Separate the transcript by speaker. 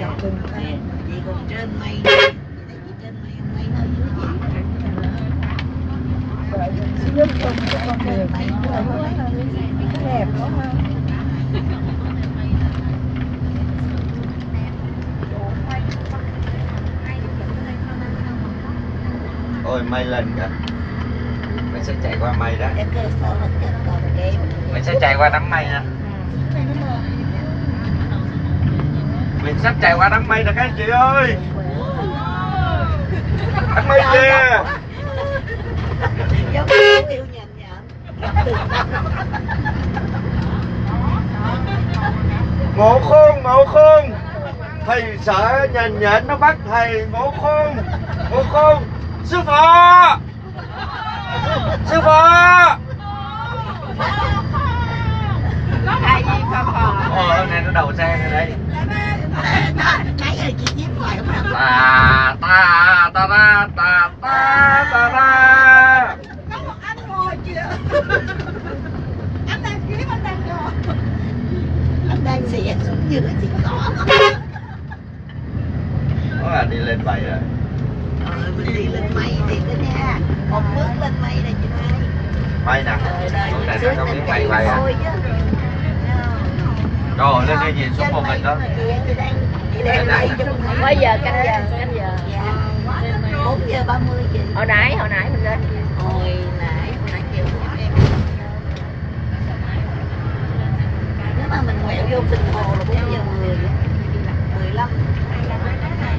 Speaker 1: chị còn trên mây chị trên mây. Mây hơi dưới chị
Speaker 2: giúp con cho con đường đẹp quá ha
Speaker 3: ôi mây lên cả. Mình sẽ chạy qua mây đó. Mình sẽ chạy qua đám mây đó mình sắp chạy qua đám mây rồi các anh chị ơi. Đám mây kìa. Ngộ khôn ngộ khôn. Thầy sợ nhện nhện nó bắt thầy ngộ khôn ngộ khôn. Sư phụ! Sư phụ!
Speaker 1: Ai gì pha phò.
Speaker 3: ờ này nó đầu xe này đây
Speaker 1: Nãy giờ chị nhíp hoài không làm.
Speaker 3: ta ta ta ta ta ta ta
Speaker 1: Có một anh ngồi kìa. Anh đang kiếm anh đang ngồi. Anh đang xỉa xuống dưới chị có.
Speaker 3: đó là đi lên mây rồi
Speaker 1: Ờ, mình đi lên mây thì đó nha. Một bước lên mây này chị Mai.
Speaker 3: mây nè
Speaker 1: à?
Speaker 3: Trời này
Speaker 1: xuống
Speaker 3: nó không biết
Speaker 1: thành
Speaker 3: mày à
Speaker 1: thôi chứ.
Speaker 3: rồi lên đây nhìn xuống một mình đó
Speaker 4: Bây giờ canh giờ.
Speaker 1: 4 giờ 30 chị.
Speaker 4: Hồi nãy hồi nãy mình lên.
Speaker 1: Hồi nãy hồi nãy chiều nếu mà mình quẹo vô tình hồ là 4 giờ 10 15
Speaker 3: 25